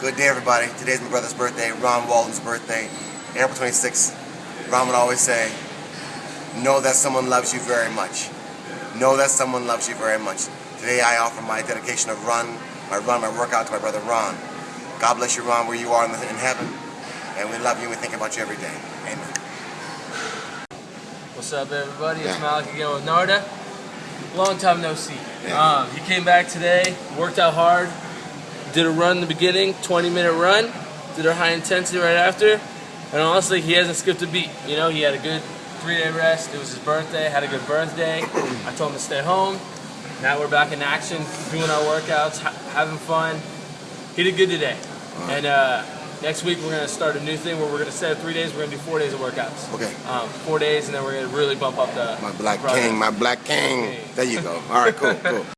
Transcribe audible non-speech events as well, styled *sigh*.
Good day, everybody. Today's my brother's birthday, Ron Walden's birthday. April 26th. Ron would always say, know that someone loves you very much. Know that someone loves you very much. Today I offer my dedication of run, my run, my workout to my brother Ron. God bless you, Ron, where you are in, the, in heaven. And we love you and we think about you every day. Amen. What's up, everybody? It's Malik again with Narda. Long time no see. Yeah. Um, he came back today, worked out hard, did a run in the beginning, 20 minute run, did a high intensity right after, and honestly, he hasn't skipped a beat. You know, he had a good three day rest. It was his birthday, had a good birthday. I told him to stay home. Now we're back in action, doing our workouts, ha- having fun. He did good today. And uh, next week, we're going to start a new thing where we're going to set three days, we're going to do four days of workouts. Okay. Um, four days, and then we're going to really bump up the My black king, my black king. There you go. All right, cool, cool. *laughs*